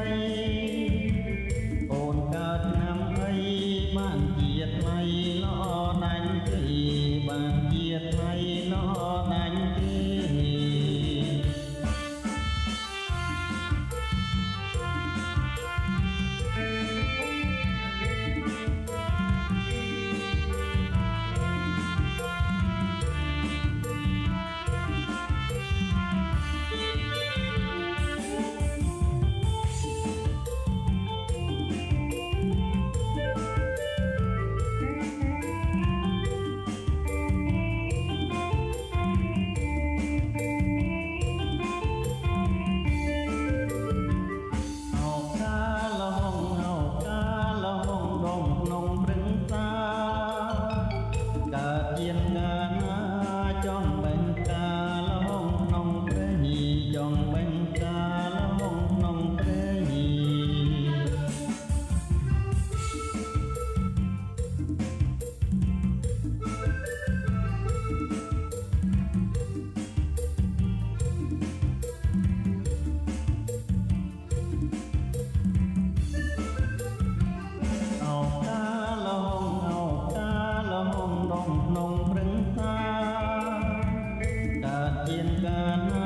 Marie. I'm tiền cơn